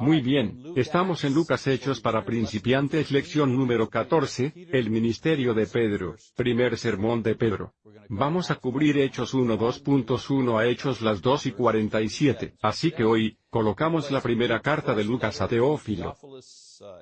Muy bien, estamos en Lucas Hechos para principiantes lección número 14, el ministerio de Pedro, primer sermón de Pedro. Vamos a cubrir Hechos 1 2.1 a Hechos las 2 y 47, así que hoy, colocamos la primera carta de Lucas a Teófilo.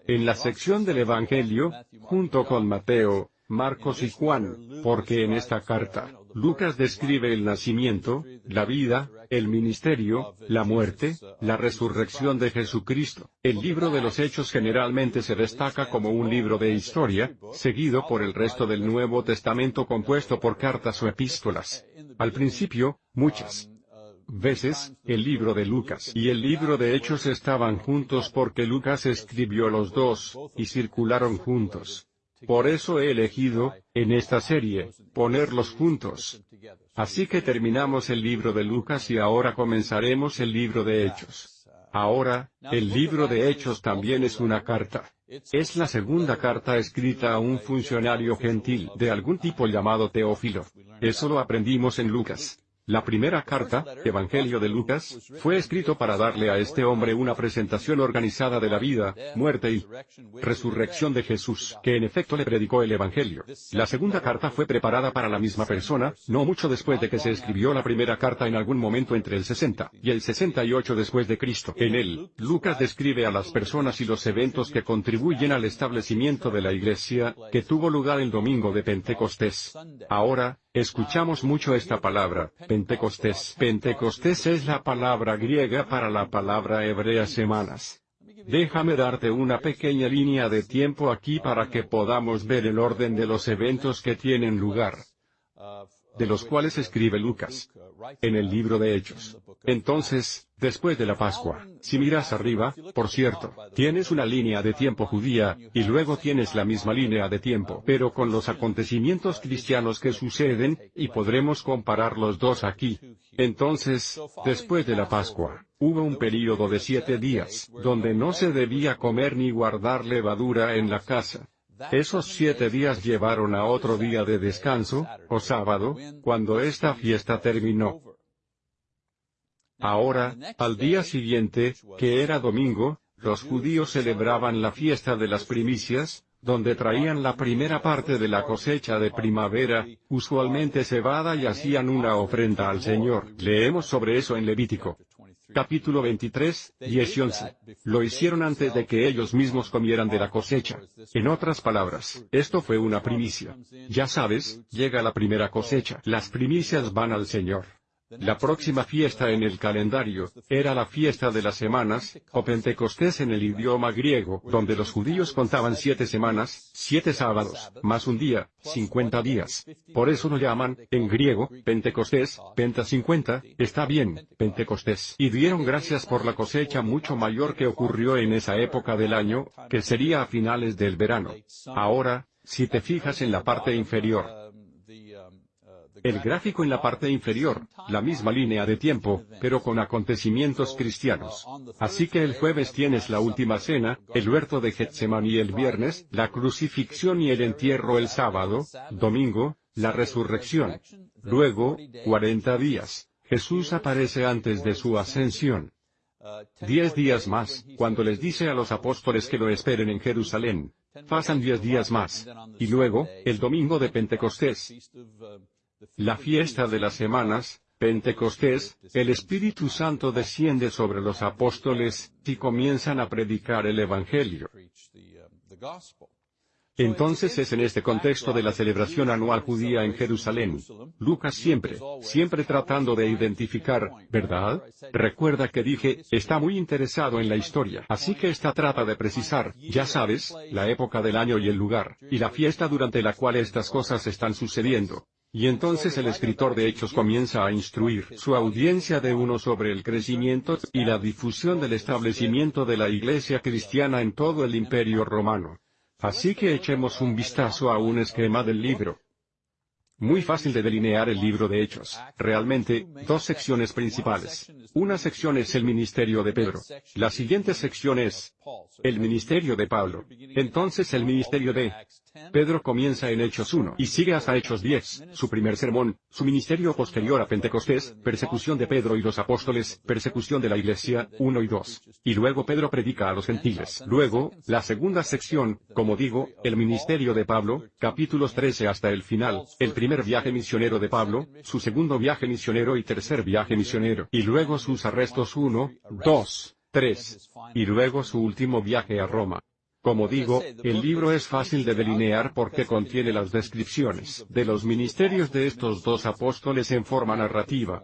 En la sección del Evangelio, junto con Mateo, Marcos y Juan, porque en esta carta, Lucas describe el nacimiento, la vida, el ministerio, la muerte, la resurrección de Jesucristo. El libro de los Hechos generalmente se destaca como un libro de historia, seguido por el resto del Nuevo Testamento compuesto por cartas o epístolas. Al principio, muchas veces, el libro de Lucas y el libro de Hechos estaban juntos porque Lucas escribió los dos, y circularon juntos. Por eso he elegido, en esta serie, ponerlos juntos. Así que terminamos el libro de Lucas y ahora comenzaremos el libro de Hechos. Ahora, el libro de Hechos también es una carta. Es la segunda carta escrita a un funcionario gentil de algún tipo llamado Teófilo. Eso lo aprendimos en Lucas. La primera carta, Evangelio de Lucas, fue escrito para darle a este hombre una presentación organizada de la vida, muerte y resurrección de Jesús, que en efecto le predicó el Evangelio. La segunda carta fue preparada para la misma persona, no mucho después de que se escribió la primera carta en algún momento entre el 60 y el 68 después de Cristo. En él, Lucas describe a las personas y los eventos que contribuyen al establecimiento de la iglesia, que tuvo lugar el domingo de Pentecostés. Ahora, Escuchamos mucho esta palabra, Pentecostés. Pentecostés es la palabra griega para la palabra hebrea semanas. Déjame darte una pequeña línea de tiempo aquí para que podamos ver el orden de los eventos que tienen lugar de los cuales escribe Lucas en el libro de Hechos. Entonces, después de la Pascua, si miras arriba, por cierto, tienes una línea de tiempo judía, y luego tienes la misma línea de tiempo, pero con los acontecimientos cristianos que suceden, y podremos comparar los dos aquí. Entonces, después de la Pascua, hubo un período de siete días, donde no se debía comer ni guardar levadura en la casa. Esos siete días llevaron a otro día de descanso, o sábado, cuando esta fiesta terminó. Ahora, al día siguiente, que era domingo, los judíos celebraban la fiesta de las primicias, donde traían la primera parte de la cosecha de primavera, usualmente cebada y hacían una ofrenda al Señor. Leemos sobre eso en Levítico capítulo 23, 10 y 11. Lo hicieron antes de que ellos mismos comieran de la cosecha. En otras palabras, esto fue una primicia. Ya sabes, llega la primera cosecha. Las primicias van al Señor. La próxima fiesta en el calendario, era la fiesta de las semanas, o Pentecostés en el idioma griego, donde los judíos contaban siete semanas, siete sábados, más un día, cincuenta días. Por eso lo llaman, en griego, Pentecostés, Penta cincuenta, está bien, Pentecostés. Y dieron gracias por la cosecha mucho mayor que ocurrió en esa época del año, que sería a finales del verano. Ahora, si te fijas en la parte inferior, el gráfico en la parte inferior, la misma línea de tiempo, pero con acontecimientos cristianos. Así que el jueves tienes la última cena, el huerto de Getsemaní el viernes, la crucifixión y el entierro el sábado, domingo, la resurrección. Luego, 40 días. Jesús aparece antes de su ascensión. Diez días más, cuando les dice a los apóstoles que lo esperen en Jerusalén. Pasan diez días más. Y luego, el domingo de Pentecostés. La fiesta de las semanas, Pentecostés, el Espíritu Santo desciende sobre los apóstoles, y comienzan a predicar el Evangelio. Entonces es en este contexto de la celebración anual judía en Jerusalén. Lucas siempre, siempre tratando de identificar, ¿verdad? Recuerda que dije, está muy interesado en la historia. Así que esta trata de precisar, ya sabes, la época del año y el lugar, y la fiesta durante la cual estas cosas están sucediendo. Y entonces el escritor de Hechos comienza a instruir su audiencia de uno sobre el crecimiento y la difusión del establecimiento de la iglesia cristiana en todo el imperio romano. Así que echemos un vistazo a un esquema del libro. Muy fácil de delinear el libro de Hechos. Realmente, dos secciones principales. Una sección es el ministerio de Pedro. La siguiente sección es el ministerio de Pablo. Entonces el ministerio de Pedro comienza en Hechos 1 y sigue hasta Hechos 10, su primer sermón, su ministerio posterior a Pentecostés, persecución de Pedro y los apóstoles, persecución de la iglesia, 1 y 2. Y luego Pedro predica a los gentiles. Luego, la segunda sección, como digo, el ministerio de Pablo, capítulos 13 hasta el final, el primer viaje misionero de Pablo, su segundo viaje misionero y tercer viaje misionero, y luego sus arrestos 1, 2, 3, y luego su último viaje a Roma. Como digo, el libro es fácil de delinear porque contiene las descripciones de los ministerios de estos dos apóstoles en forma narrativa.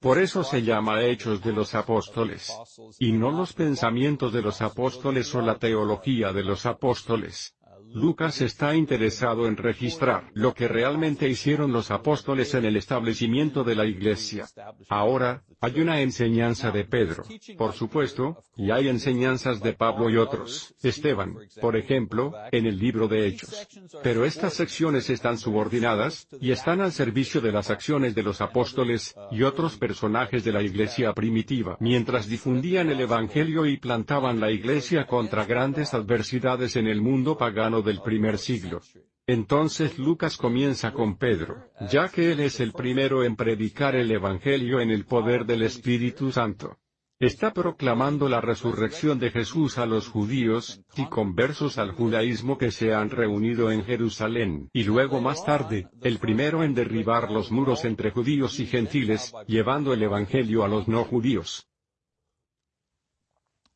Por eso se llama Hechos de los Apóstoles, y no los pensamientos de los apóstoles o la teología de los apóstoles. Lucas está interesado en registrar lo que realmente hicieron los apóstoles en el establecimiento de la iglesia. Ahora, hay una enseñanza de Pedro, por supuesto, y hay enseñanzas de Pablo y otros, Esteban, por ejemplo, en el libro de Hechos. Pero estas secciones están subordinadas, y están al servicio de las acciones de los apóstoles, y otros personajes de la iglesia primitiva, mientras difundían el Evangelio y plantaban la iglesia contra grandes adversidades en el mundo pagano del primer siglo. Entonces Lucas comienza con Pedro, ya que él es el primero en predicar el Evangelio en el poder del Espíritu Santo. Está proclamando la resurrección de Jesús a los judíos, y conversos al judaísmo que se han reunido en Jerusalén, y luego más tarde, el primero en derribar los muros entre judíos y gentiles, llevando el Evangelio a los no judíos.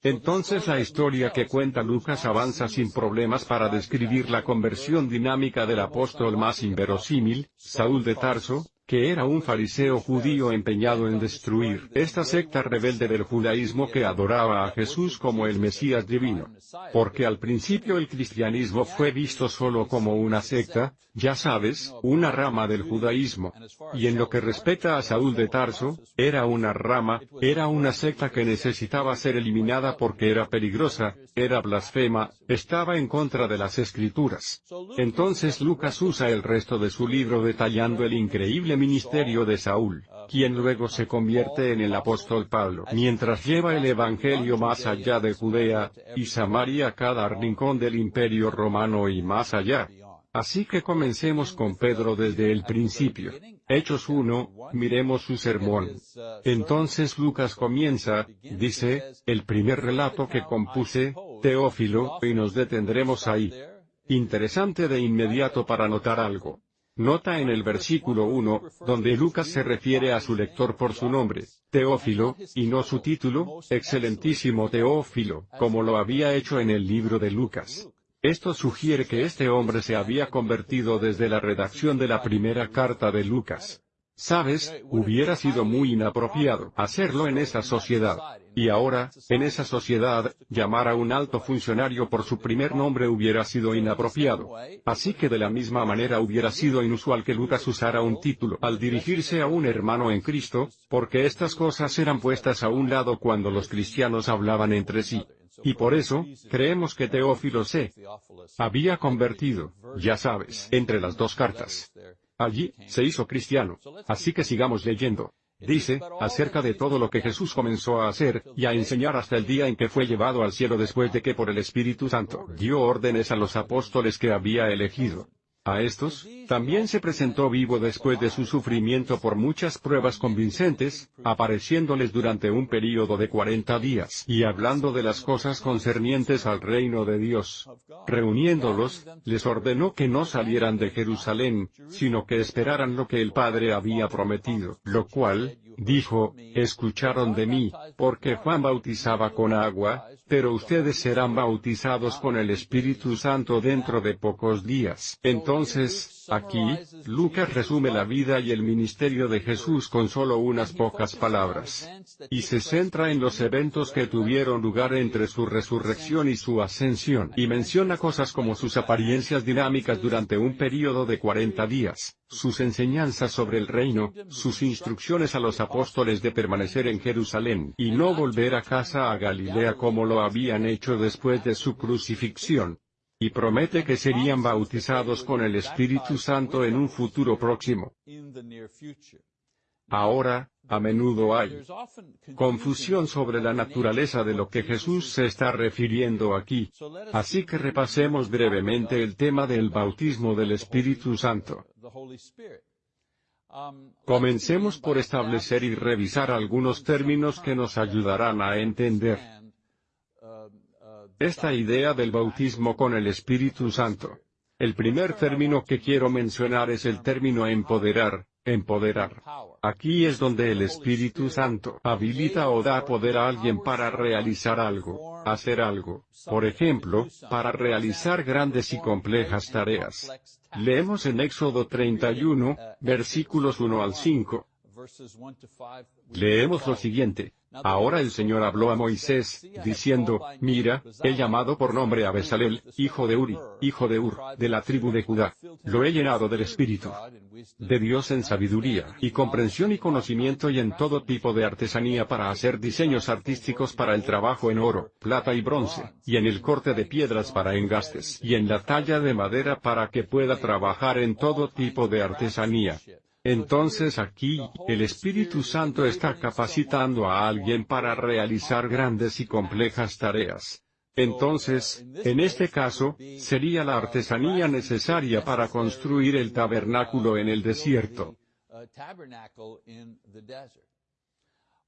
Entonces la historia que cuenta Lucas avanza sin problemas para describir la conversión dinámica del apóstol más inverosímil, Saúl de Tarso, que era un fariseo judío empeñado en destruir esta secta rebelde del judaísmo que adoraba a Jesús como el Mesías divino. Porque al principio el cristianismo fue visto solo como una secta, ya sabes, una rama del judaísmo. Y en lo que respecta a Saúl de Tarso, era una rama, era una secta que necesitaba ser eliminada porque era peligrosa, era blasfema, estaba en contra de las escrituras. Entonces Lucas usa el resto de su libro detallando el increíble ministerio de Saúl, quien luego se convierte en el apóstol Pablo, mientras lleva el Evangelio más allá de Judea, y Samaria cada rincón del imperio romano y más allá. Así que comencemos con Pedro desde el principio. Hechos 1, miremos su sermón. Entonces Lucas comienza, dice, el primer relato que compuse, Teófilo, y nos detendremos ahí. Interesante de inmediato para notar algo. Nota en el versículo 1, donde Lucas se refiere a su lector por su nombre, Teófilo, y no su título, excelentísimo Teófilo, como lo había hecho en el libro de Lucas. Esto sugiere que este hombre se había convertido desde la redacción de la primera carta de Lucas. Sabes, hubiera sido muy inapropiado hacerlo en esa sociedad. Y ahora, en esa sociedad, llamar a un alto funcionario por su primer nombre hubiera sido inapropiado. Así que de la misma manera hubiera sido inusual que Lucas usara un título al dirigirse a un hermano en Cristo, porque estas cosas eran puestas a un lado cuando los cristianos hablaban entre sí. Y por eso, creemos que Teófilo se había convertido, ya sabes, entre las dos cartas. Allí, se hizo cristiano. Así que sigamos leyendo. Dice, acerca de todo lo que Jesús comenzó a hacer, y a enseñar hasta el día en que fue llevado al cielo después de que por el Espíritu Santo dio órdenes a los apóstoles que había elegido. A estos, también se presentó vivo después de su sufrimiento por muchas pruebas convincentes, apareciéndoles durante un período de cuarenta días y hablando de las cosas concernientes al reino de Dios. Reuniéndolos, les ordenó que no salieran de Jerusalén, sino que esperaran lo que el Padre había prometido, lo cual, dijo, escucharon de mí, porque Juan bautizaba con agua, pero ustedes serán bautizados con el Espíritu Santo dentro de pocos días. Entonces, aquí, Lucas resume la vida y el ministerio de Jesús con solo unas pocas palabras. Y se centra en los eventos que tuvieron lugar entre su resurrección y su ascensión, y menciona cosas como sus apariencias dinámicas durante un período de 40 días, sus enseñanzas sobre el reino, sus instrucciones a los apóstoles de permanecer en Jerusalén y no volver a casa a Galilea como lo habían hecho después de su crucifixión. y promete que serían bautizados con el Espíritu Santo en un futuro próximo. Ahora, a menudo hay confusión sobre la naturaleza de lo que Jesús se está refiriendo aquí. Así que repasemos brevemente el tema del bautismo del Espíritu Santo. Comencemos por establecer y revisar algunos términos que nos ayudarán a entender esta idea del bautismo con el Espíritu Santo. El primer término que quiero mencionar es el término empoderar, empoderar. Aquí es donde el Espíritu Santo habilita o da poder a alguien para realizar algo, hacer algo, por ejemplo, para realizar grandes y complejas tareas. Leemos en Éxodo 31, versículos 1 al 5. Leemos lo siguiente. Ahora el Señor habló a Moisés, diciendo, Mira, he llamado por nombre a Besalel, hijo de Uri, hijo de Ur, de la tribu de Judá. Lo he llenado del Espíritu de Dios en sabiduría, y comprensión y conocimiento y en todo tipo de artesanía para hacer diseños artísticos para el trabajo en oro, plata y bronce, y en el corte de piedras para engastes, y en la talla de madera para que pueda trabajar en todo tipo de artesanía. Entonces aquí, el Espíritu Santo está capacitando a alguien para realizar grandes y complejas tareas. Entonces, en este caso, sería la artesanía necesaria para construir el tabernáculo en el desierto.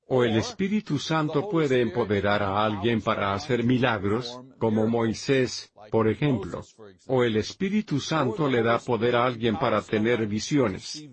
O el Espíritu Santo puede empoderar a alguien para hacer milagros, como Moisés, por ejemplo. O el Espíritu Santo le da poder a alguien para tener visiones.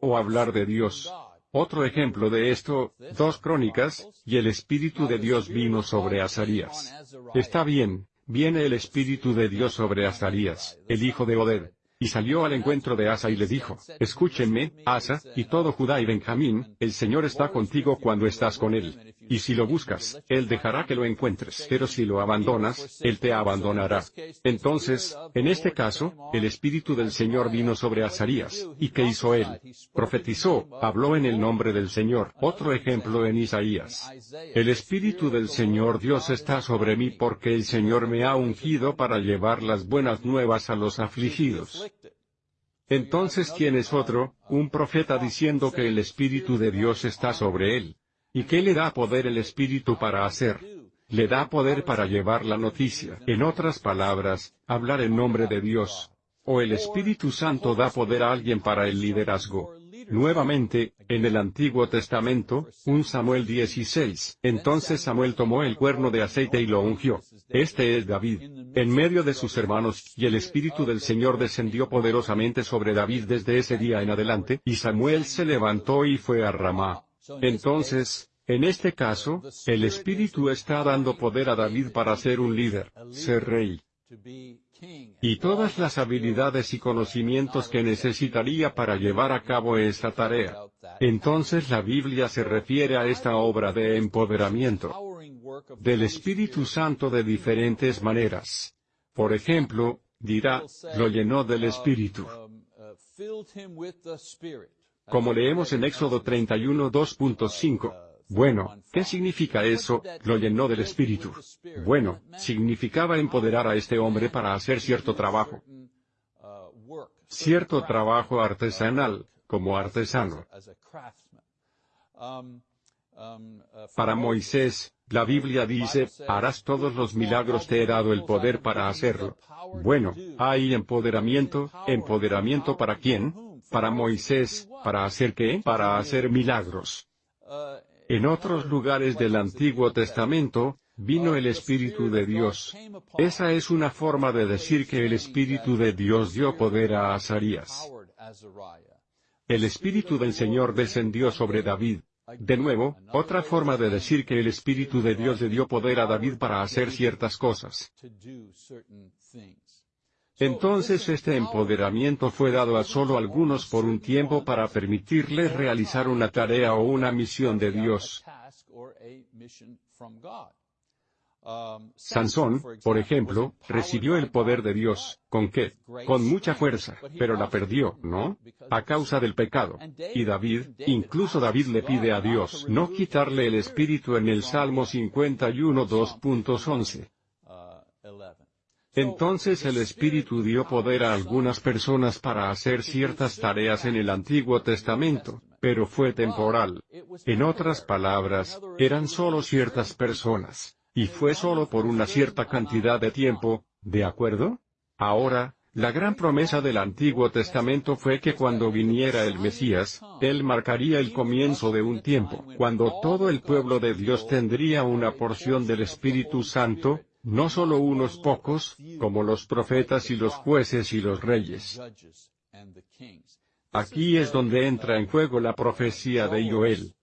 O hablar de Dios. Otro ejemplo de esto, dos crónicas, y el Espíritu de Dios vino sobre Azarías. Está bien, viene el Espíritu de Dios sobre Azarías, el hijo de Oded. Y salió al encuentro de Asa y le dijo, Escúchenme, Asa, y todo Judá y Benjamín, el Señor está contigo cuando estás con él. Y si lo buscas, Él dejará que lo encuentres, pero si lo abandonas, Él te abandonará. Entonces, en este caso, el Espíritu del Señor vino sobre Azarías, ¿y qué hizo él? Profetizó, habló en el nombre del Señor. Otro ejemplo en Isaías. El Espíritu del Señor Dios está sobre mí porque el Señor me ha ungido para llevar las buenas nuevas a los afligidos. Entonces ¿quién es otro, un profeta diciendo que el Espíritu de Dios está sobre él. ¿Y qué le da poder el Espíritu para hacer? Le da poder para llevar la noticia. En otras palabras, hablar en nombre de Dios. O el Espíritu Santo da poder a alguien para el liderazgo. Nuevamente, en el Antiguo Testamento, un Samuel 16. Entonces Samuel tomó el cuerno de aceite y lo ungió. Este es David. En medio de sus hermanos, y el Espíritu del Señor descendió poderosamente sobre David desde ese día en adelante, y Samuel se levantó y fue a Ramá. Entonces, en este caso, el Espíritu está dando poder a David para ser un líder, ser rey. Y todas las habilidades y conocimientos que necesitaría para llevar a cabo esta tarea. Entonces la Biblia se refiere a esta obra de empoderamiento del Espíritu Santo de diferentes maneras. Por ejemplo, dirá, lo llenó del Espíritu como leemos en Éxodo 31 2.5. Bueno, ¿qué significa eso? Lo llenó del Espíritu. Bueno, significaba empoderar a este hombre para hacer cierto trabajo. Cierto trabajo artesanal, como artesano. Para Moisés, la Biblia dice, harás todos los milagros, te he dado el poder para hacerlo. Bueno, hay empoderamiento, empoderamiento para quién? Para Moisés, ¿para hacer qué? Para hacer milagros. En otros lugares del Antiguo Testamento, vino el Espíritu de Dios. Esa es una forma de decir que el Espíritu de Dios dio poder a Azarías. El Espíritu del Señor descendió sobre David. De nuevo, otra forma de decir que el Espíritu de Dios le dio poder a David para hacer ciertas cosas. Entonces este empoderamiento fue dado a solo algunos por un tiempo para permitirles realizar una tarea o una misión de Dios. Sansón, por ejemplo, recibió el poder de Dios, ¿con qué? Con mucha fuerza, pero la perdió, ¿no? A causa del pecado. Y David, incluso David le pide a Dios no quitarle el espíritu en el Salmo 51 2.11. Entonces el Espíritu dio poder a algunas personas para hacer ciertas tareas en el Antiguo Testamento, pero fue temporal. En otras palabras, eran solo ciertas personas, y fue solo por una cierta cantidad de tiempo, ¿de acuerdo? Ahora, la gran promesa del Antiguo Testamento fue que cuando viniera el Mesías, Él marcaría el comienzo de un tiempo, cuando todo el pueblo de Dios tendría una porción del Espíritu Santo, no solo unos pocos, como los profetas y los jueces y los reyes. Aquí es donde entra en juego la profecía de Joel.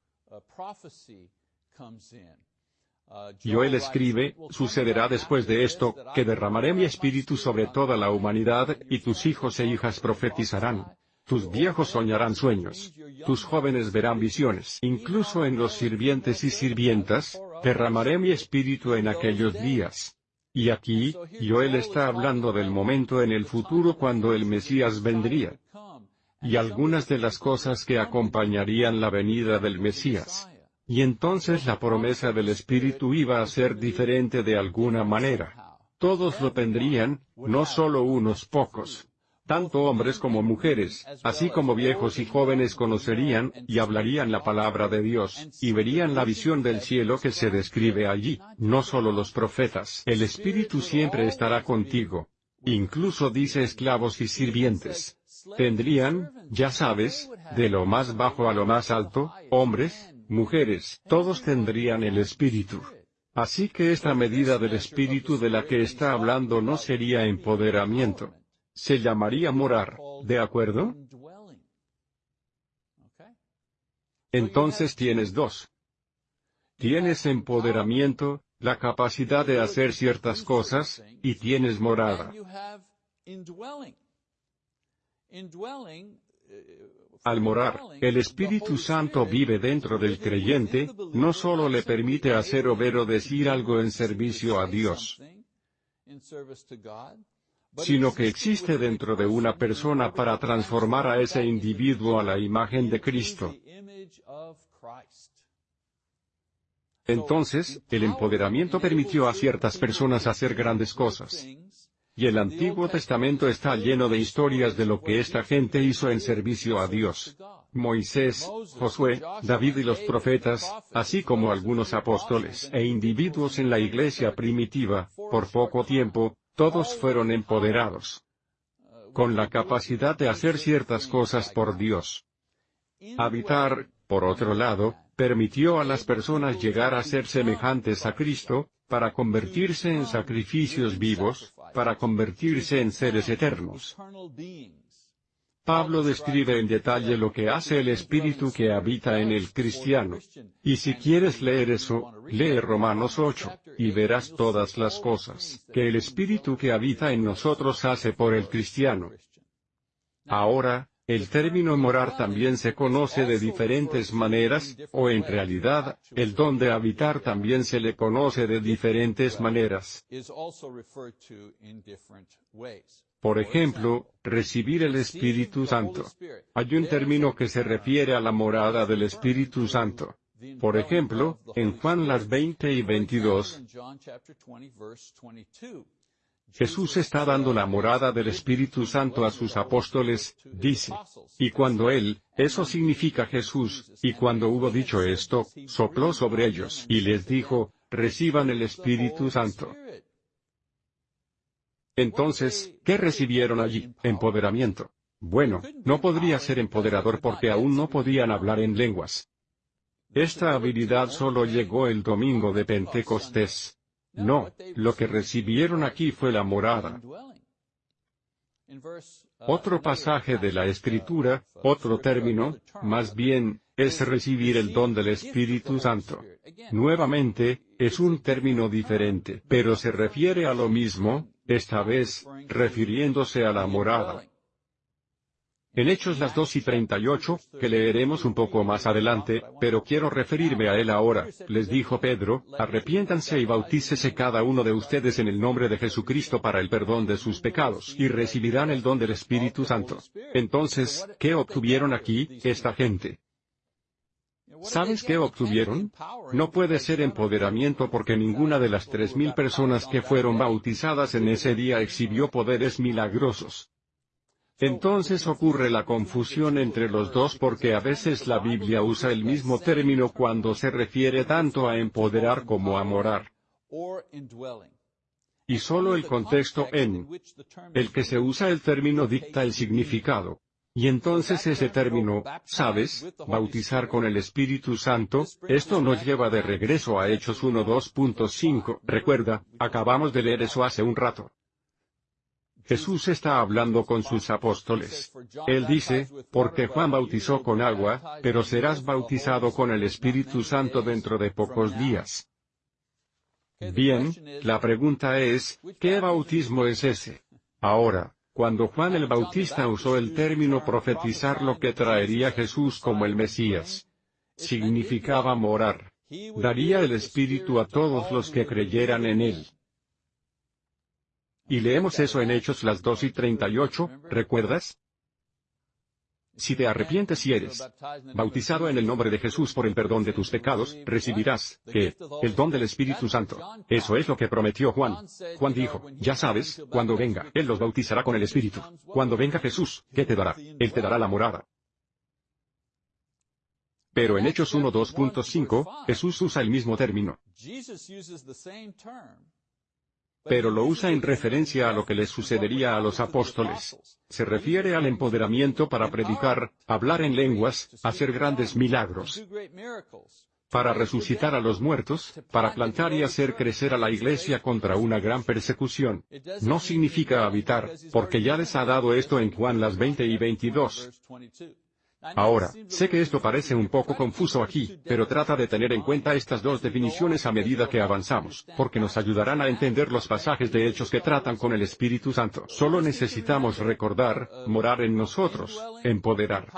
Joel escribe, sucederá después de esto, que derramaré mi espíritu sobre toda la humanidad, y tus hijos e hijas profetizarán. Tus viejos soñarán sueños. Tus jóvenes verán visiones. Incluso en los sirvientes y sirvientas, derramaré mi espíritu en aquellos días. Y aquí, Joel está hablando del momento en el futuro cuando el Mesías vendría. Y algunas de las cosas que acompañarían la venida del Mesías. Y entonces la promesa del Espíritu iba a ser diferente de alguna manera. Todos lo tendrían, no solo unos pocos. Tanto hombres como mujeres, así como viejos y jóvenes conocerían, y hablarían la palabra de Dios, y verían la visión del cielo que se describe allí, no solo los profetas. El Espíritu siempre estará contigo. Incluso dice esclavos y sirvientes. Tendrían, ya sabes, de lo más bajo a lo más alto, hombres, mujeres, todos tendrían el Espíritu. Así que esta medida del Espíritu de la que está hablando no sería empoderamiento. Se llamaría morar, ¿de acuerdo? Entonces tienes dos. Tienes empoderamiento, la capacidad de hacer ciertas cosas, y tienes morada. Al morar, el Espíritu Santo vive dentro del creyente, no solo le permite hacer o ver o decir algo en servicio a Dios, sino que existe dentro de una persona para transformar a ese individuo a la imagen de Cristo. Entonces, el empoderamiento permitió a ciertas personas hacer grandes cosas. Y el Antiguo Testamento está lleno de historias de lo que esta gente hizo en servicio a Dios. Moisés, Josué, David y los profetas, así como algunos apóstoles e individuos en la iglesia primitiva, por poco tiempo, todos fueron empoderados con la capacidad de hacer ciertas cosas por Dios. Habitar, por otro lado, permitió a las personas llegar a ser semejantes a Cristo, para convertirse en sacrificios vivos, para convertirse en seres eternos. Pablo describe en detalle lo que hace el Espíritu que habita en el cristiano. Y si quieres leer eso, lee Romanos 8, y verás todas las cosas que el Espíritu que habita en nosotros hace por el cristiano. Ahora, el término morar también se conoce de diferentes maneras, o en realidad, el don de habitar también se le conoce de diferentes maneras. Por ejemplo, recibir el Espíritu Santo. Hay un término que se refiere a la morada del Espíritu Santo. Por ejemplo, en Juan las 20 y 22, Jesús está dando la morada del Espíritu Santo a sus apóstoles, dice. Y cuando Él, eso significa Jesús, y cuando hubo dicho esto, sopló sobre ellos y les dijo, reciban el Espíritu Santo. Entonces, ¿qué recibieron allí? Empoderamiento. Bueno, no podría ser empoderador porque aún no podían hablar en lenguas. Esta habilidad solo llegó el domingo de Pentecostés. No, lo que recibieron aquí fue la morada. Otro pasaje de la Escritura, otro término, más bien, es recibir el don del Espíritu Santo. Nuevamente, es un término diferente, pero se refiere a lo mismo, esta vez, refiriéndose a la morada. En Hechos las 2 y 38, que leeremos un poco más adelante, pero quiero referirme a él ahora, les dijo Pedro, arrepiéntanse y bautícese cada uno de ustedes en el nombre de Jesucristo para el perdón de sus pecados, y recibirán el don del Espíritu Santo. Entonces, ¿qué obtuvieron aquí, esta gente? ¿Sabes qué obtuvieron? No puede ser empoderamiento porque ninguna de las tres mil personas que fueron bautizadas en ese día exhibió poderes milagrosos. Entonces ocurre la confusión entre los dos porque a veces la Biblia usa el mismo término cuando se refiere tanto a empoderar como a morar. Y solo el contexto en el que se usa el término dicta el significado. Y entonces ese término, ¿sabes? Bautizar con el Espíritu Santo, esto nos lleva de regreso a Hechos 1.2.5, recuerda, acabamos de leer eso hace un rato. Jesús está hablando con sus apóstoles. Él dice, porque Juan bautizó con agua, pero serás bautizado con el Espíritu Santo dentro de pocos días. Bien, la pregunta es, ¿qué bautismo es ese? Ahora, cuando Juan el Bautista usó el término profetizar lo que traería Jesús como el Mesías, significaba morar. Daría el Espíritu a todos los que creyeran en él. Y leemos eso en Hechos las 2 y 38, ¿recuerdas? Si te arrepientes y eres bautizado en el nombre de Jesús por el perdón de tus pecados, recibirás, ¿qué? El don del Espíritu Santo. Eso es lo que prometió Juan. Juan dijo, ya sabes, cuando venga, Él los bautizará con el Espíritu. Cuando venga Jesús, ¿qué te dará? Él te dará la morada. Pero en Hechos 1.2.5, Jesús usa el mismo término pero lo usa en referencia a lo que les sucedería a los apóstoles. Se refiere al empoderamiento para predicar, hablar en lenguas, hacer grandes milagros, para resucitar a los muertos, para plantar y hacer crecer a la iglesia contra una gran persecución. No significa habitar, porque ya les ha dado esto en Juan las 20 y 22. Ahora, sé que esto parece un poco confuso aquí, pero trata de tener en cuenta estas dos definiciones a medida que avanzamos, porque nos ayudarán a entender los pasajes de hechos que tratan con el Espíritu Santo. Solo necesitamos recordar, morar en nosotros, empoderar.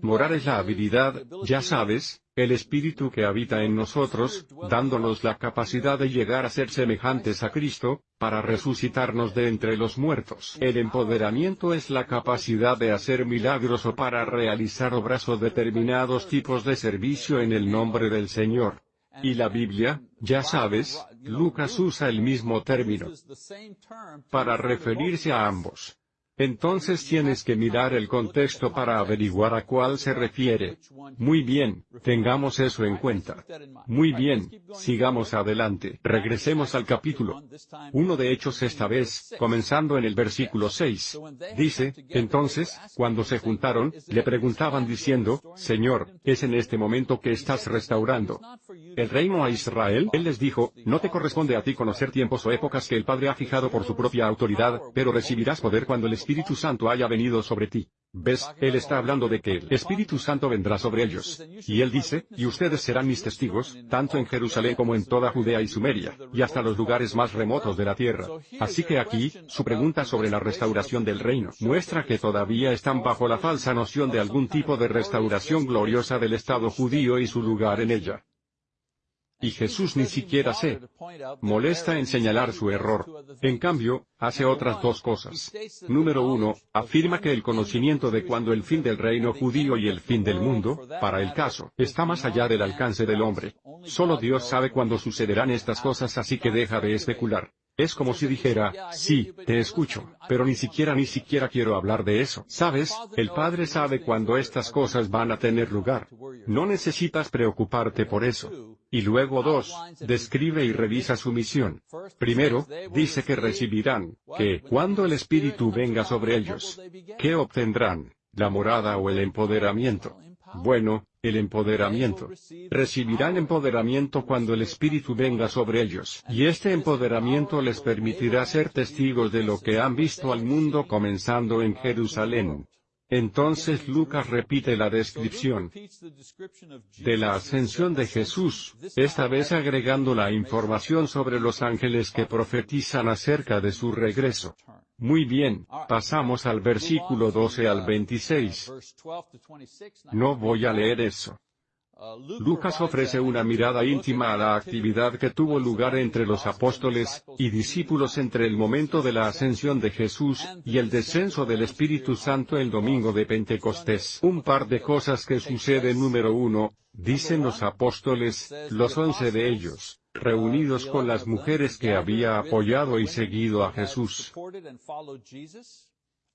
Morar es la habilidad, ya sabes, el espíritu que habita en nosotros, dándonos la capacidad de llegar a ser semejantes a Cristo, para resucitarnos de entre los muertos. El empoderamiento es la capacidad de hacer milagros o para realizar obras o determinados tipos de servicio en el nombre del Señor. Y la Biblia, ya sabes, Lucas usa el mismo término para referirse a ambos. Entonces tienes que mirar el contexto para averiguar a cuál se refiere. Muy bien, tengamos eso en cuenta. Muy bien, sigamos adelante. Regresemos al capítulo. Uno de Hechos esta vez, comenzando en el versículo 6. Dice, entonces, cuando se juntaron, le preguntaban diciendo, Señor, ¿es en este momento que estás restaurando el reino a Israel? Él les dijo, no te corresponde a ti conocer tiempos o épocas que el Padre ha fijado por su propia autoridad, pero recibirás poder cuando el Santo haya venido sobre ti. ¿Ves? Él está hablando de que el Espíritu Santo vendrá sobre ellos. Y él dice, y ustedes serán mis testigos, tanto en Jerusalén como en toda Judea y Sumeria, y hasta los lugares más remotos de la tierra. Así que aquí, su pregunta sobre la restauración del reino muestra que todavía están bajo la falsa noción de algún tipo de restauración gloriosa del Estado judío y su lugar en ella. Y Jesús ni siquiera se molesta en señalar su error. En cambio, hace otras dos cosas. Número uno, afirma que el conocimiento de cuándo el fin del reino judío y el fin del mundo, para el caso, está más allá del alcance del hombre. Solo Dios sabe cuándo sucederán estas cosas así que deja de especular. Es como si dijera, sí, te escucho, pero ni siquiera ni siquiera quiero hablar de eso. Sabes, el Padre sabe cuándo estas cosas van a tener lugar. No necesitas preocuparte por eso. Y luego dos, describe y revisa su misión. Primero, dice que recibirán, que, cuando el Espíritu venga sobre ellos, ¿qué obtendrán? ¿La morada o el empoderamiento? Bueno, el empoderamiento. Recibirán empoderamiento cuando el Espíritu venga sobre ellos, y este empoderamiento les permitirá ser testigos de lo que han visto al mundo comenzando en Jerusalén. Entonces Lucas repite la descripción de la ascensión de Jesús, esta vez agregando la información sobre los ángeles que profetizan acerca de su regreso. Muy bien, pasamos al versículo 12 al 26. No voy a leer eso. Lucas ofrece una mirada íntima a la actividad que tuvo lugar entre los apóstoles y discípulos entre el momento de la ascensión de Jesús y el descenso del Espíritu Santo el domingo de Pentecostés. Un par de cosas que suceden número uno, dicen los apóstoles, los once de ellos, reunidos con las mujeres que había apoyado y seguido a Jesús.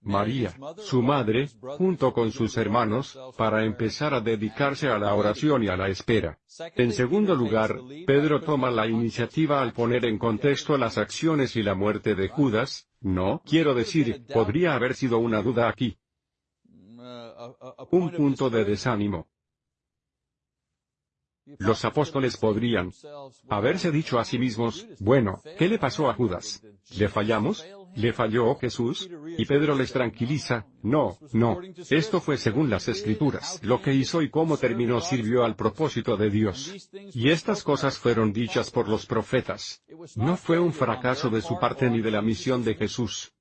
María, su madre, junto con sus hermanos, para empezar a dedicarse a la oración y a la espera. En segundo lugar, Pedro toma la iniciativa al poner en contexto las acciones y la muerte de Judas, no, quiero decir, podría haber sido una duda aquí. Un punto de desánimo. Los apóstoles podrían haberse dicho a sí mismos, bueno, ¿qué le pasó a Judas? ¿Le fallamos? ¿Le falló Jesús? Y Pedro les tranquiliza, no, no, esto fue según las escrituras. Lo que hizo y cómo terminó sirvió al propósito de Dios. Y estas cosas fueron dichas por los profetas. No fue un fracaso de su parte ni de la misión de Jesús.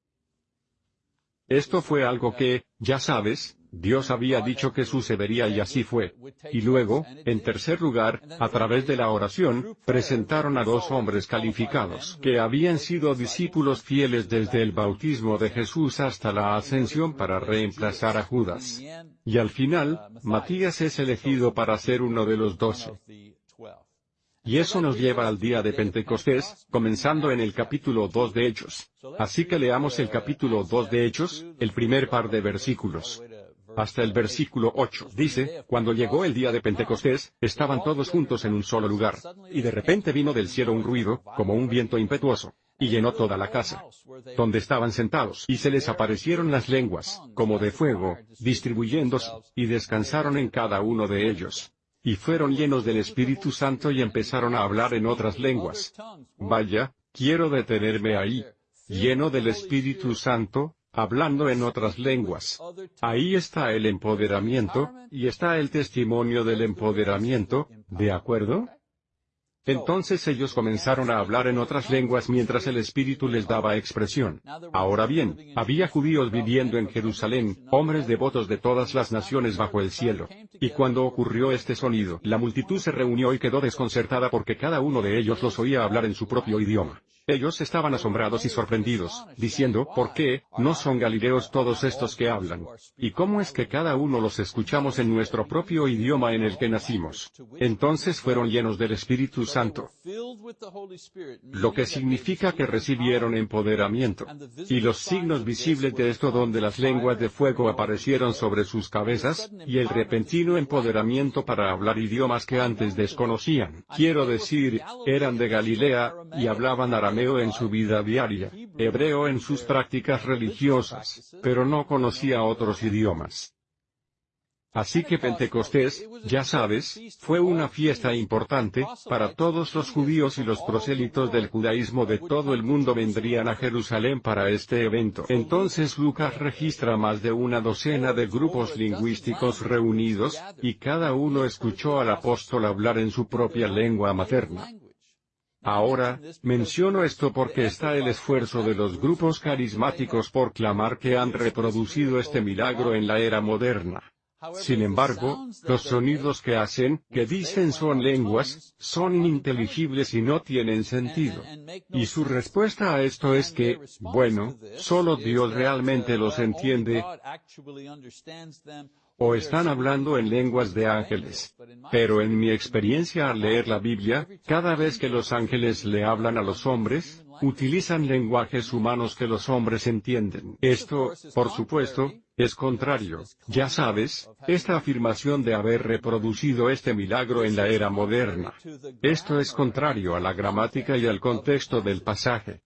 Esto fue algo que, ya sabes, Dios había dicho que sucedería y así fue. Y luego, en tercer lugar, a través de la oración, presentaron a dos hombres calificados que habían sido discípulos fieles desde el bautismo de Jesús hasta la ascensión para reemplazar a Judas. Y al final, Matías es elegido para ser uno de los doce. Y eso nos lleva al día de Pentecostés, comenzando en el capítulo 2 de Hechos. Así que leamos el capítulo 2 de Hechos, el primer par de versículos hasta el versículo 8. Dice, cuando llegó el día de Pentecostés, estaban todos juntos en un solo lugar. Y de repente vino del cielo un ruido, como un viento impetuoso, y llenó toda la casa, donde estaban sentados, y se les aparecieron las lenguas, como de fuego, distribuyéndose, y descansaron en cada uno de ellos. Y fueron llenos del Espíritu Santo y empezaron a hablar en otras lenguas. Vaya, quiero detenerme ahí. Lleno del Espíritu Santo, hablando en otras lenguas. Ahí está el empoderamiento, y está el testimonio del empoderamiento, ¿de acuerdo? Entonces ellos comenzaron a hablar en otras lenguas mientras el Espíritu les daba expresión. Ahora bien, había judíos viviendo en Jerusalén, hombres devotos de todas las naciones bajo el cielo. Y cuando ocurrió este sonido, la multitud se reunió y quedó desconcertada porque cada uno de ellos los oía hablar en su propio idioma. Ellos estaban asombrados y sorprendidos, diciendo, ¿por qué, no son galileos todos estos que hablan? ¿Y cómo es que cada uno los escuchamos en nuestro propio idioma en el que nacimos? Entonces fueron llenos del Espíritu Santo. Lo que significa que recibieron empoderamiento. Y los signos visibles de esto donde las lenguas de fuego aparecieron sobre sus cabezas, y el repentino empoderamiento para hablar idiomas que antes desconocían. Quiero decir, eran de Galilea, y hablaban arameo en su vida diaria, hebreo en sus prácticas religiosas, pero no conocía otros idiomas. Así que Pentecostés, ya sabes, fue una fiesta importante, para todos los judíos y los prosélitos del judaísmo de todo el mundo vendrían a Jerusalén para este evento. Entonces Lucas registra más de una docena de grupos lingüísticos reunidos, y cada uno escuchó al apóstol hablar en su propia lengua materna. Ahora, menciono esto porque está el esfuerzo de los grupos carismáticos por clamar que han reproducido este milagro en la era moderna. Sin embargo, los sonidos que hacen, que dicen son lenguas, son ininteligibles y no tienen sentido. Y su respuesta a esto es que, bueno, solo Dios realmente los entiende, o están hablando en lenguas de ángeles. Pero en mi experiencia al leer la Biblia, cada vez que los ángeles le hablan a los hombres, utilizan lenguajes humanos que los hombres entienden. Esto, por supuesto, es contrario, ya sabes, esta afirmación de haber reproducido este milagro en la era moderna. Esto es contrario a la gramática y al contexto del pasaje.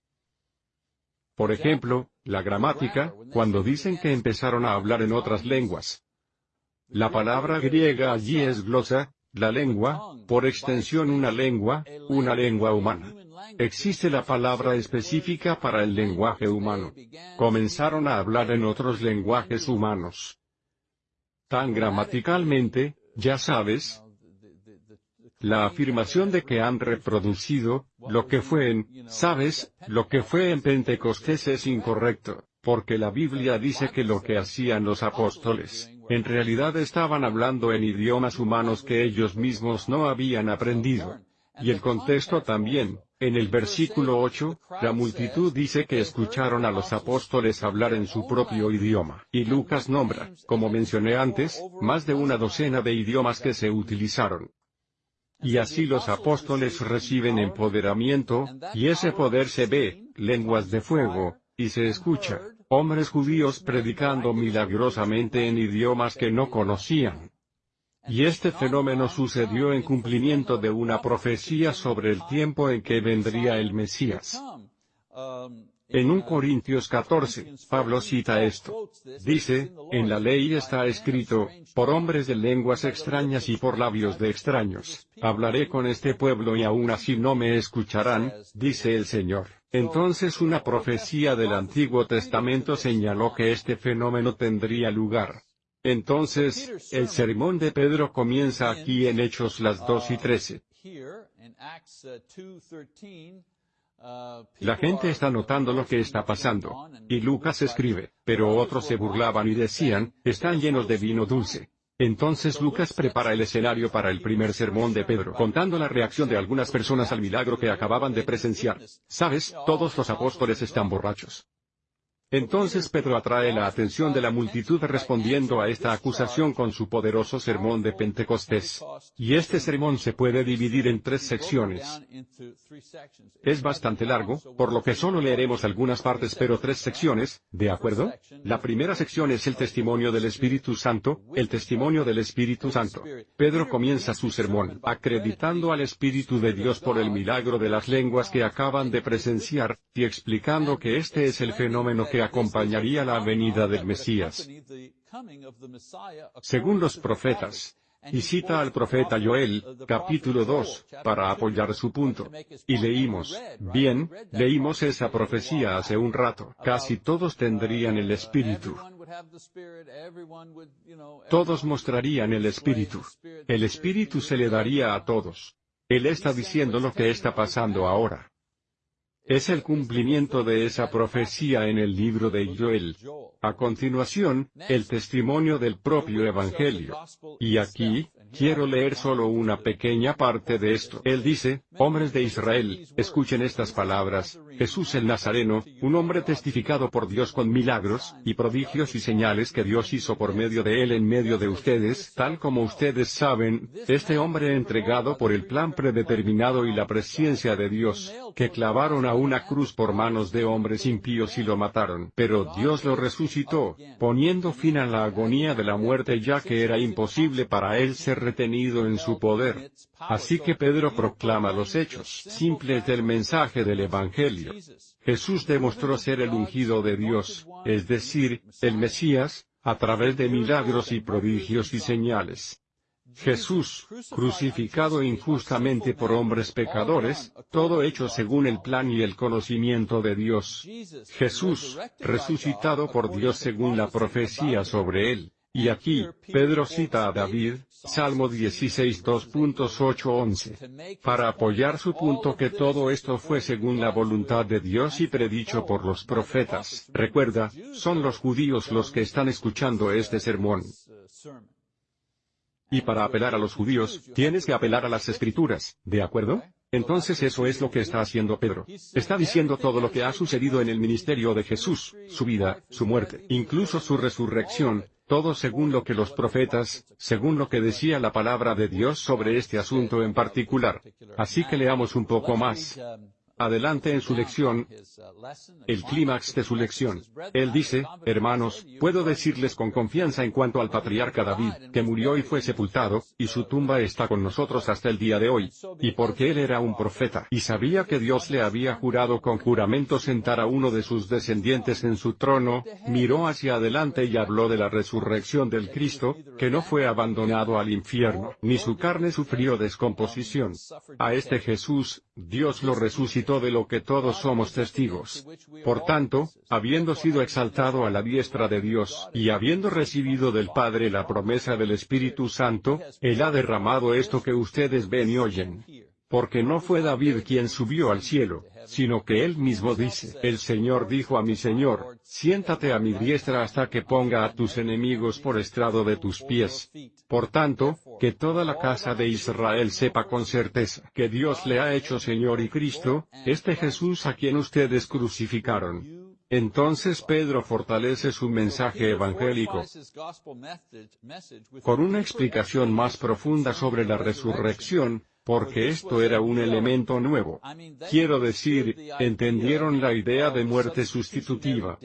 Por ejemplo, la gramática, cuando dicen que empezaron a hablar en otras lenguas, la palabra griega allí es glosa, la lengua, por extensión una lengua, una lengua humana. Existe la palabra específica para el lenguaje humano. Comenzaron a hablar en otros lenguajes humanos. Tan gramaticalmente, ya sabes, la afirmación de que han reproducido, lo que fue en, sabes, lo que fue en Pentecostés es incorrecto, porque la Biblia dice que lo que hacían los apóstoles, En realidad estaban hablando en idiomas humanos que ellos mismos no habían aprendido. Y el contexto también, en el versículo 8, la multitud dice que escucharon a los apóstoles hablar en su propio idioma. Y Lucas nombra, como mencioné antes, más de una docena de idiomas que se utilizaron. Y así los apóstoles reciben empoderamiento, y ese poder se ve, lenguas de fuego, y se escucha, hombres judíos predicando milagrosamente en idiomas que no conocían. Y este fenómeno sucedió en cumplimiento de una profecía sobre el tiempo en que vendría el Mesías. En 1 Corintios 14, Pablo cita esto. Dice, en la ley está escrito, por hombres de lenguas extrañas y por labios de extraños, hablaré con este pueblo y aún así no me escucharán, dice el Señor. Entonces una profecía del Antiguo Testamento señaló que este fenómeno tendría lugar. Entonces, el sermón de Pedro comienza aquí en Hechos las 2 y 13. La gente está notando lo que está pasando. Y Lucas escribe, pero otros se burlaban y decían, están llenos de vino dulce. Entonces Lucas prepara el escenario para el primer sermón de Pedro, contando la reacción de algunas personas al milagro que acababan de presenciar. Sabes, todos los apóstoles están borrachos. Entonces Pedro atrae la atención de la multitud respondiendo a esta acusación con su poderoso sermón de Pentecostés. Y este sermón se puede dividir en tres secciones. Es bastante largo, por lo que solo leeremos algunas partes pero tres secciones, ¿de acuerdo? La primera sección es el testimonio del Espíritu Santo, el testimonio del Espíritu Santo. Pedro comienza su sermón, acreditando al Espíritu de Dios por el milagro de las lenguas que acaban de presenciar, y explicando que este es el fenómeno que acompañaría la venida del Mesías. Según los profetas, y cita al profeta Joel, capítulo 2, para apoyar su punto. Y leímos, bien, leímos esa profecía hace un rato, casi todos tendrían el Espíritu. Todos mostrarían el Espíritu. El Espíritu se le daría a todos. Él está diciendo lo que está pasando ahora. Es el cumplimiento de esa profecía en el libro de Joel. A continuación, el testimonio del propio Evangelio. Y aquí, Quiero leer solo una pequeña parte de esto. Él dice, hombres de Israel, escuchen estas palabras, Jesús el Nazareno, un hombre testificado por Dios con milagros, y prodigios y señales que Dios hizo por medio de él en medio de ustedes, tal como ustedes saben, este hombre entregado por el plan predeterminado y la presencia de Dios, que clavaron a una cruz por manos de hombres impíos y lo mataron. Pero Dios lo resucitó, poniendo fin a la agonía de la muerte ya que era imposible para él ser retenido en su poder. Así que Pedro proclama los hechos simples del mensaje del Evangelio. Jesús demostró ser el ungido de Dios, es decir, el Mesías, a través de milagros y prodigios y señales. Jesús, crucificado injustamente por hombres pecadores, todo hecho según el plan y el conocimiento de Dios. Jesús, resucitado por Dios según la profecía sobre él. Y aquí, Pedro cita a David, Salmo 16 2.8-11, para apoyar su punto que todo esto fue según la voluntad de Dios y predicho por los profetas. Recuerda, son los judíos los que están escuchando este sermón. Y para apelar a los judíos, tienes que apelar a las escrituras, ¿de acuerdo? Entonces eso es lo que está haciendo Pedro. Está diciendo todo lo que ha sucedido en el ministerio de Jesús, su vida, su muerte, incluso su resurrección, todo según lo que los profetas, según lo que decía la palabra de Dios sobre este asunto en particular. Así que leamos un poco más adelante en su lección, el clímax de su lección. Él dice, hermanos, puedo decirles con confianza en cuanto al patriarca David, que murió y fue sepultado, y su tumba está con nosotros hasta el día de hoy. Y porque él era un profeta, y sabía que Dios le había jurado con juramento sentar a uno de sus descendientes en su trono, miró hacia adelante y habló de la resurrección del Cristo, que no fue abandonado al infierno, ni su carne sufrió descomposición. A este Jesús, Dios lo resucitó de lo que todos somos testigos. Por tanto, habiendo sido exaltado a la diestra de Dios, y habiendo recibido del Padre la promesa del Espíritu Santo, Él ha derramado esto que ustedes ven y oyen. Porque no fue David quien subió al cielo, sino que él mismo dice, el Señor dijo a mi Señor, siéntate a mi diestra hasta que ponga a tus enemigos por estrado de tus pies. Por tanto, que toda la casa de Israel sepa con certeza que Dios le ha hecho Señor y Cristo, este Jesús a quien ustedes crucificaron. Entonces Pedro fortalece su mensaje evangélico con una explicación más profunda sobre la resurrección, porque esto era un elemento nuevo. Quiero decir, entendieron la idea de muerte sustitutiva,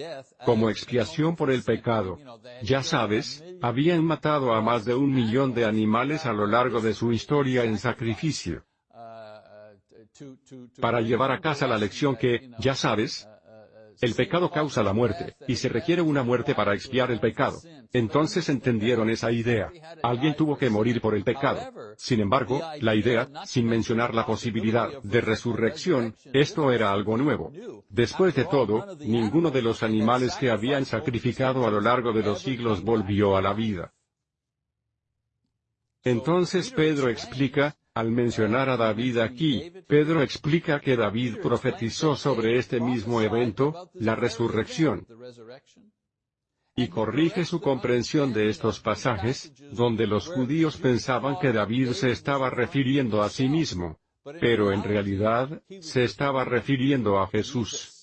como expiación por el pecado. Ya sabes, habían matado a más de un millón de animales a lo largo de su historia en sacrificio. Para llevar a casa la lección que, ya sabes, el pecado causa la muerte, y se requiere una muerte para expiar el pecado. Entonces entendieron esa idea. Alguien tuvo que morir por el pecado. Sin embargo, la idea, sin mencionar la posibilidad de resurrección, esto era algo nuevo. Después de todo, ninguno de los animales que habían sacrificado a lo largo de los siglos volvió a la vida. Entonces Pedro explica, al mencionar a David aquí, Pedro explica que David profetizó sobre este mismo evento, la resurrección. Y corrige su comprensión de estos pasajes, donde los judíos pensaban que David se estaba refiriendo a sí mismo. Pero en realidad, se estaba refiriendo a Jesús.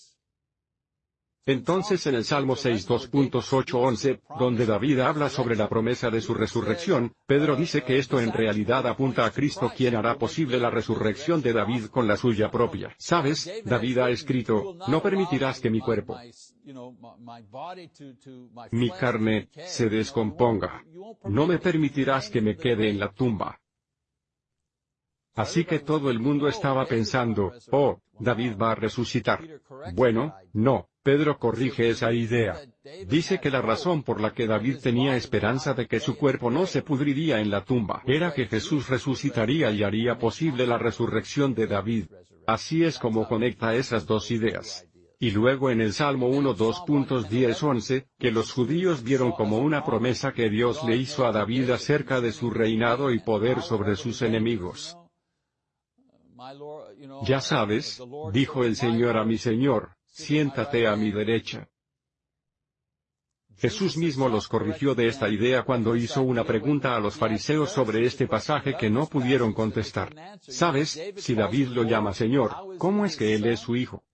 Entonces en el Salmo 6 2.8-11, donde David habla sobre la promesa de su resurrección, Pedro dice que esto en realidad apunta a Cristo quien hará posible la resurrección de David con la suya propia. ¿Sabes? David ha escrito, no permitirás que mi cuerpo, mi carne, se descomponga. No me permitirás que me quede en la tumba. Así que todo el mundo estaba pensando, oh, David va a resucitar. Bueno, no, Pedro corrige esa idea. Dice que la razón por la que David tenía esperanza de que su cuerpo no se pudriría en la tumba era que Jesús resucitaría y haría posible la resurrección de David. Así es como conecta esas dos ideas. Y luego en el Salmo 1 2.10-11, que los judíos vieron como una promesa que Dios le hizo a David acerca de su reinado y poder sobre sus enemigos. Ya sabes, dijo el Señor a mi Señor, siéntate a mi derecha. Jesús mismo los corrigió de esta idea cuando hizo una pregunta a los fariseos sobre este pasaje que no pudieron contestar. ¿Sabes, si David lo llama Señor, cómo es que Él es su Hijo?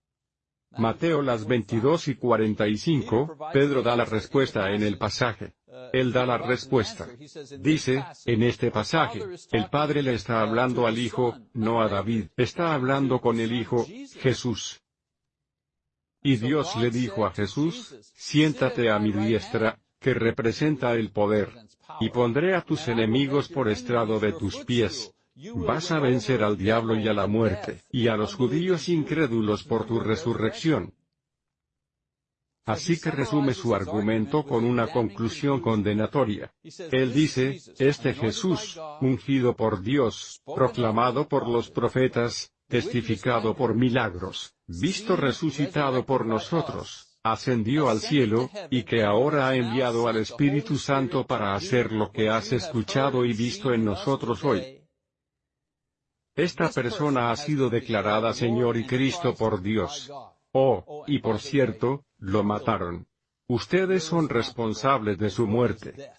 Mateo las 22 y 45, Pedro da la respuesta en el pasaje. Él da la respuesta. Dice, en este pasaje, el Padre le está hablando al Hijo, no a David, está hablando con el Hijo, Jesús. Y Dios le dijo a Jesús, siéntate a mi diestra, que representa el poder, y pondré a tus enemigos por estrado de tus pies. Vas a vencer al diablo y a la muerte, y a los judíos incrédulos por tu resurrección. Así que resume su argumento con una conclusión condenatoria. Él dice, este Jesús, ungido por Dios, proclamado por los profetas, testificado por milagros, visto resucitado por nosotros, ascendió al cielo, y que ahora ha enviado al Espíritu Santo para hacer lo que has escuchado y visto en nosotros hoy. Esta persona ha sido declarada Señor y Cristo por Dios. Oh, y por cierto, lo mataron. Ustedes son responsables de su muerte.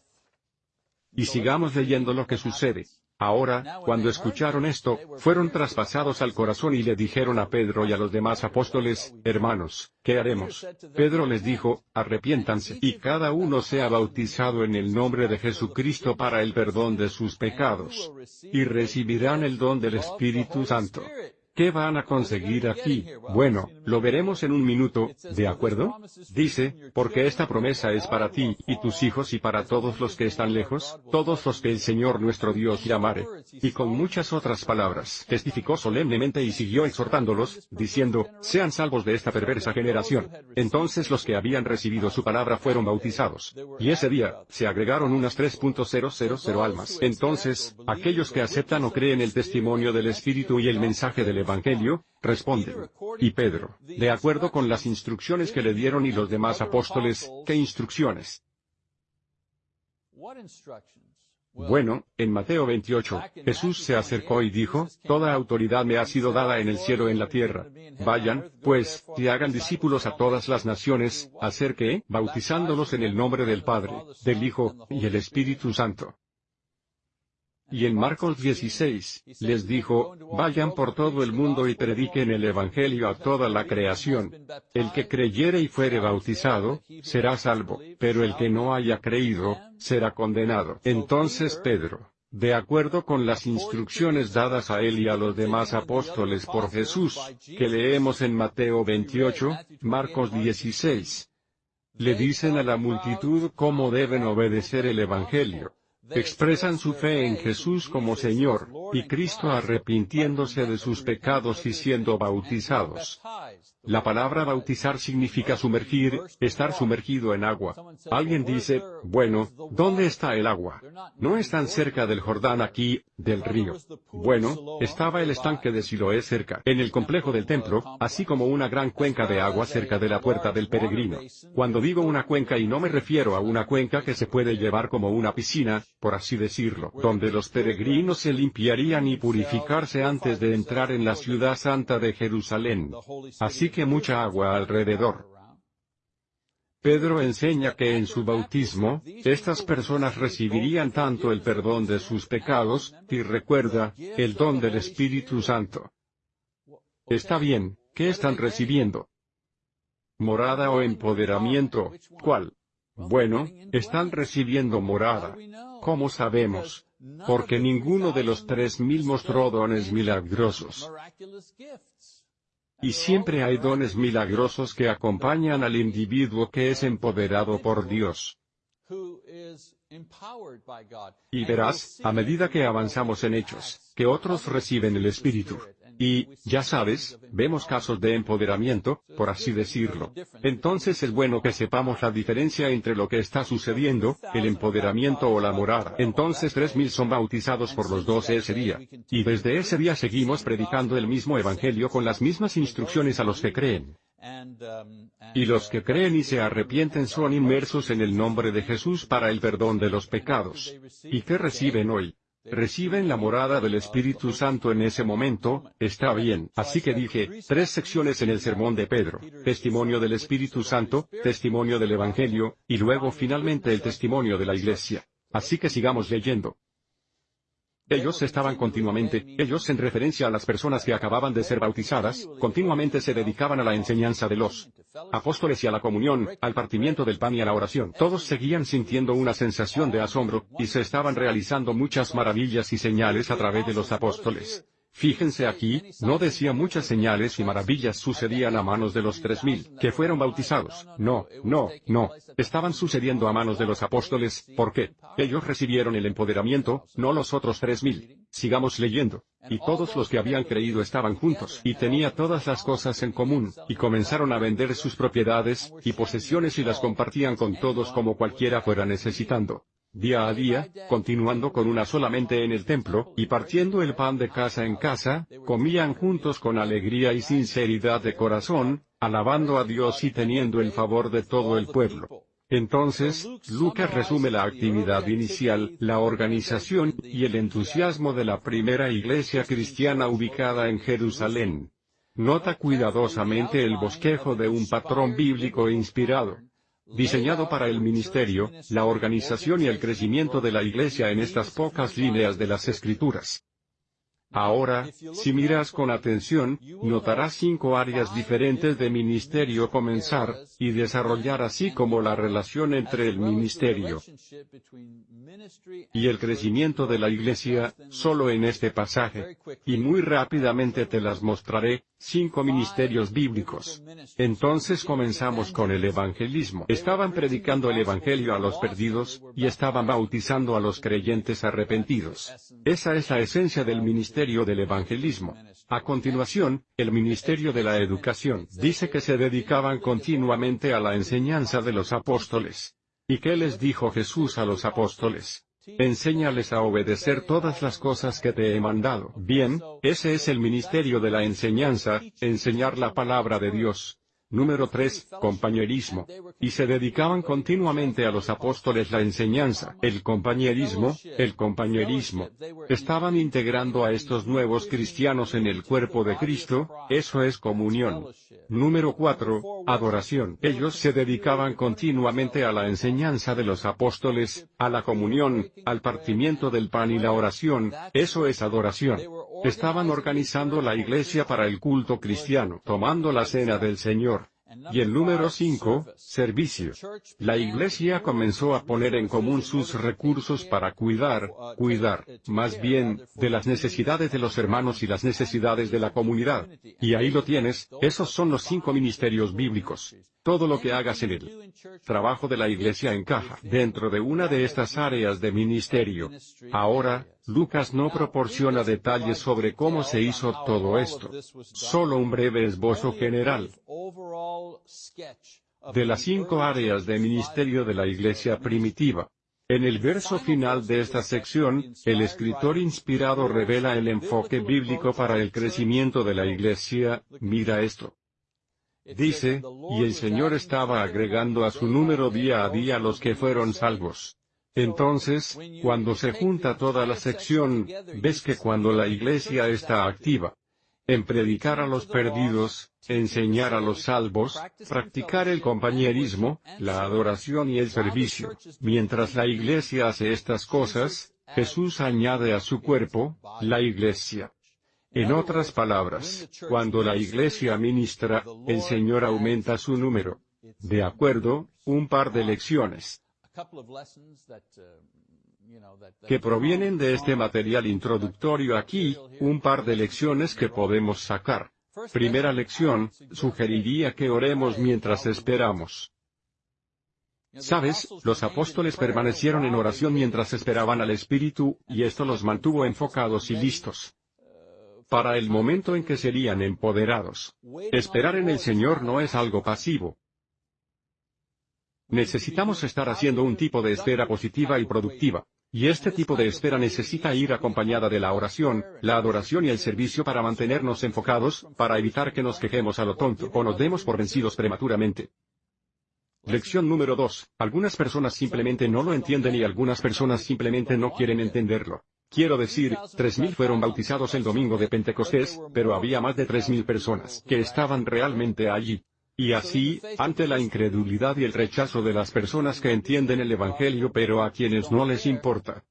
Y sigamos leyendo lo que sucede. Ahora, cuando escucharon esto, fueron traspasados al corazón y le dijeron a Pedro y a los demás apóstoles, hermanos, ¿qué haremos? Pedro les dijo, arrepiéntanse y cada uno sea bautizado en el nombre de Jesucristo para el perdón de sus pecados. Y recibirán el don del Espíritu Santo. ¿Qué van a conseguir aquí? Bueno, lo veremos en un minuto, ¿de acuerdo? Dice, porque esta promesa es para ti, y tus hijos y para todos los que están lejos, todos los que el Señor nuestro Dios llamare. Y con muchas otras palabras, testificó solemnemente y siguió exhortándolos, diciendo, sean salvos de esta perversa generación. Entonces los que habían recibido su palabra fueron bautizados. Y ese día, se agregaron unas 3.000 almas. Entonces, aquellos que aceptan o creen el testimonio del Espíritu y el mensaje del Evangelio, responden. Y Pedro, de acuerdo con las instrucciones que le dieron y los demás apóstoles, ¿qué instrucciones? Bueno, en Mateo 28, Jesús se acercó y dijo, Toda autoridad me ha sido dada en el cielo y en la tierra. Vayan, pues, y hagan discípulos a todas las naciones, hacer que, bautizándolos en el nombre del Padre, del Hijo, y el Espíritu Santo. Y en Marcos 16, les dijo, vayan por todo el mundo y prediquen el Evangelio a toda la creación. El que creyere y fuere bautizado, será salvo, pero el que no haya creído, será condenado. Entonces Pedro, de acuerdo con las instrucciones dadas a él y a los demás apóstoles por Jesús, que leemos en Mateo 28, Marcos 16, le dicen a la multitud cómo deben obedecer el Evangelio expresan su fe en Jesús como Señor, y Cristo arrepintiéndose de sus pecados y siendo bautizados. La palabra bautizar significa sumergir, estar sumergido en agua. Alguien dice, bueno, ¿dónde está el agua? No están cerca del Jordán aquí, del río. Bueno, estaba el estanque de Siloé cerca, en el complejo del templo, así como una gran cuenca de agua cerca de la puerta del peregrino. Cuando digo una cuenca y no me refiero a una cuenca que se puede llevar como una piscina, por así decirlo, donde los peregrinos se limpiarían y purificarse antes de entrar en la ciudad santa de Jerusalén. Así mucha agua alrededor. Pedro enseña que en su bautismo, estas personas recibirían tanto el perdón de sus pecados, y recuerda, el don del Espíritu Santo. Está bien, ¿qué están recibiendo? Morada o empoderamiento, ¿cuál? Bueno, están recibiendo morada. ¿Cómo sabemos? Porque ninguno de los tres mil mostró dones milagrosos. Y siempre hay dones milagrosos que acompañan al individuo que es empoderado por Dios. Y verás, a medida que avanzamos en hechos, que otros reciben el Espíritu. Y, ya sabes, vemos casos de empoderamiento, por así decirlo. Entonces es bueno que sepamos la diferencia entre lo que está sucediendo, el empoderamiento o la morada. Entonces tres mil son bautizados por los doce ese día. Y desde ese día seguimos predicando el mismo evangelio con las mismas instrucciones a los que creen. Y los que creen y se arrepienten son inmersos en el nombre de Jesús para el perdón de los pecados. ¿Y qué reciben hoy? Reciben la morada del Espíritu Santo en ese momento, está bien. Así que dije, tres secciones en el sermón de Pedro, testimonio del Espíritu Santo, testimonio del Evangelio, y luego finalmente el testimonio de la Iglesia. Así que sigamos leyendo. Ellos estaban continuamente, ellos en referencia a las personas que acababan de ser bautizadas, continuamente se dedicaban a la enseñanza de los apóstoles y a la comunión, al partimiento del pan y a la oración. Todos seguían sintiendo una sensación de asombro, y se estaban realizando muchas maravillas y señales a través de los apóstoles. Fíjense aquí, no decía muchas señales y maravillas sucedían a manos de los tres mil, que fueron bautizados. No, no, no. Estaban sucediendo a manos de los apóstoles, ¿por qué? Ellos recibieron el empoderamiento, no los otros tres mil. Sigamos leyendo. Y todos los que habían creído estaban juntos, y tenía todas las cosas en común, y comenzaron a vender sus propiedades, y posesiones y las compartían con todos como cualquiera fuera necesitando día a día, continuando con una solamente en el templo, y partiendo el pan de casa en casa, comían juntos con alegría y sinceridad de corazón, alabando a Dios y teniendo el favor de todo el pueblo. Entonces, Lucas resume la actividad inicial, la organización, y el entusiasmo de la primera iglesia cristiana ubicada en Jerusalén. Nota cuidadosamente el bosquejo de un patrón bíblico inspirado diseñado para el ministerio, la organización y el crecimiento de la Iglesia en estas pocas líneas de las Escrituras. Ahora, si miras con atención, notarás cinco áreas diferentes de ministerio comenzar, y desarrollar así como la relación entre el ministerio y el crecimiento de la iglesia, solo en este pasaje. Y muy rápidamente te las mostraré, cinco ministerios bíblicos. Entonces comenzamos con el evangelismo. Estaban predicando el evangelio a los perdidos, y estaban bautizando a los creyentes arrepentidos. Esa es la esencia del ministerio del evangelismo. A continuación, el ministerio de la educación dice que se dedicaban continuamente a la enseñanza de los apóstoles. ¿Y qué les dijo Jesús a los apóstoles? Enséñales a obedecer todas las cosas que te he mandado. Bien, ese es el ministerio de la enseñanza, enseñar la palabra de Dios. Número 3. Compañerismo. Y se dedicaban continuamente a los apóstoles la enseñanza, el compañerismo, el compañerismo. Estaban integrando a estos nuevos cristianos en el cuerpo de Cristo, eso es comunión. Número 4. Adoración. Ellos se dedicaban continuamente a la enseñanza de los apóstoles, a la comunión, al partimiento del pan y la oración, eso es adoración. Estaban organizando la iglesia para el culto cristiano, tomando la cena del Señor. Y el número 5, servicio. La iglesia comenzó a poner en común sus recursos para cuidar, cuidar, más bien, de las necesidades de los hermanos y las necesidades de la comunidad. Y ahí lo tienes, esos son los cinco ministerios bíblicos. Todo lo que hagas en el trabajo de la iglesia encaja dentro de una de estas áreas de ministerio. Ahora, Lucas no proporciona detalles sobre cómo se hizo todo esto. Solo un breve esbozo general de las cinco áreas de ministerio de la iglesia primitiva. En el verso final de esta sección, el escritor inspirado revela el enfoque bíblico para el crecimiento de la iglesia, mira esto. Dice, y el Señor estaba agregando a su número día a día los que fueron salvos. Entonces, cuando se junta toda la sección, ves que cuando la iglesia está activa, en predicar a los perdidos, enseñar a los salvos, practicar el compañerismo, la adoración y el servicio. Mientras la iglesia hace estas cosas, Jesús añade a su cuerpo, la iglesia. En otras palabras, cuando la iglesia ministra, el Señor aumenta su número. De acuerdo, un par de lecciones que provienen de este material introductorio aquí, un par de lecciones que podemos sacar. Primera lección, sugeriría que oremos mientras esperamos. Sabes, los apóstoles permanecieron en oración mientras esperaban al Espíritu, y esto los mantuvo enfocados y listos para el momento en que serían empoderados. Esperar en el Señor no es algo pasivo. Necesitamos estar haciendo un tipo de espera positiva y productiva. Y este tipo de espera necesita ir acompañada de la oración, la adoración y el servicio para mantenernos enfocados, para evitar que nos quejemos a lo tonto o nos demos por vencidos prematuramente. Lección número 2. Algunas personas simplemente no lo entienden y algunas personas simplemente no quieren entenderlo. Quiero decir, 3.000 fueron bautizados el domingo de Pentecostés, pero había más de 3.000 personas que estaban realmente allí. Y así, ante la incredulidad y el rechazo de las personas que entienden el Evangelio pero a quienes no les importa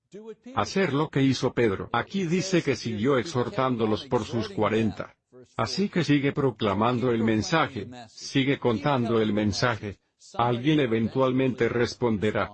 hacer lo que hizo Pedro. Aquí dice que siguió exhortándolos por sus cuarenta. Así que sigue proclamando el mensaje, sigue contando el mensaje. Alguien eventualmente responderá.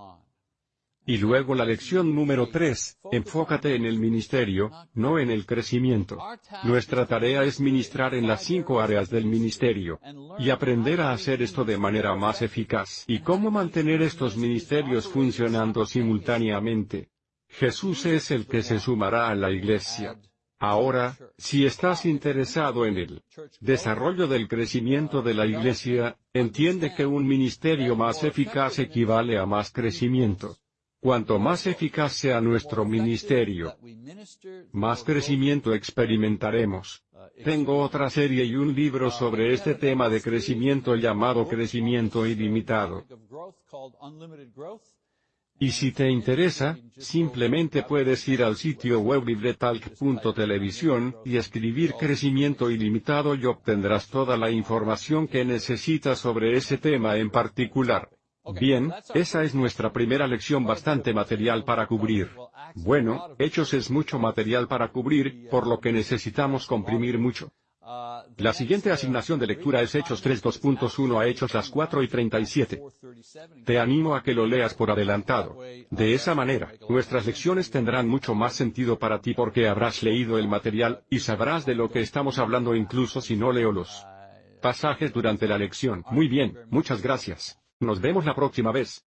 Y luego la lección número 3, enfócate en el ministerio, no en el crecimiento. Nuestra tarea es ministrar en las cinco áreas del ministerio. Y aprender a hacer esto de manera más eficaz. ¿Y cómo mantener estos ministerios funcionando simultáneamente? Jesús es el que se sumará a la iglesia. Ahora, si estás interesado en el desarrollo del crecimiento de la iglesia, entiende que un ministerio más eficaz equivale a más crecimiento. Cuanto más eficaz sea nuestro ministerio, más crecimiento experimentaremos. Tengo otra serie y un libro sobre este tema de crecimiento llamado Crecimiento Ilimitado. Y si te interesa, simplemente puedes ir al sitio web y escribir crecimiento ilimitado y obtendrás toda la información que necesitas sobre ese tema en particular. Bien, esa es nuestra primera lección bastante material para cubrir. Bueno, Hechos es mucho material para cubrir, por lo que necesitamos comprimir mucho. La siguiente asignación de lectura es Hechos 3.2.1 a Hechos las 4 y 37. Te animo a que lo leas por adelantado. De esa manera, nuestras lecciones tendrán mucho más sentido para ti porque habrás leído el material, y sabrás de lo que estamos hablando incluso si no leo los pasajes durante la lección. Muy bien, muchas gracias. Nos vemos la próxima vez.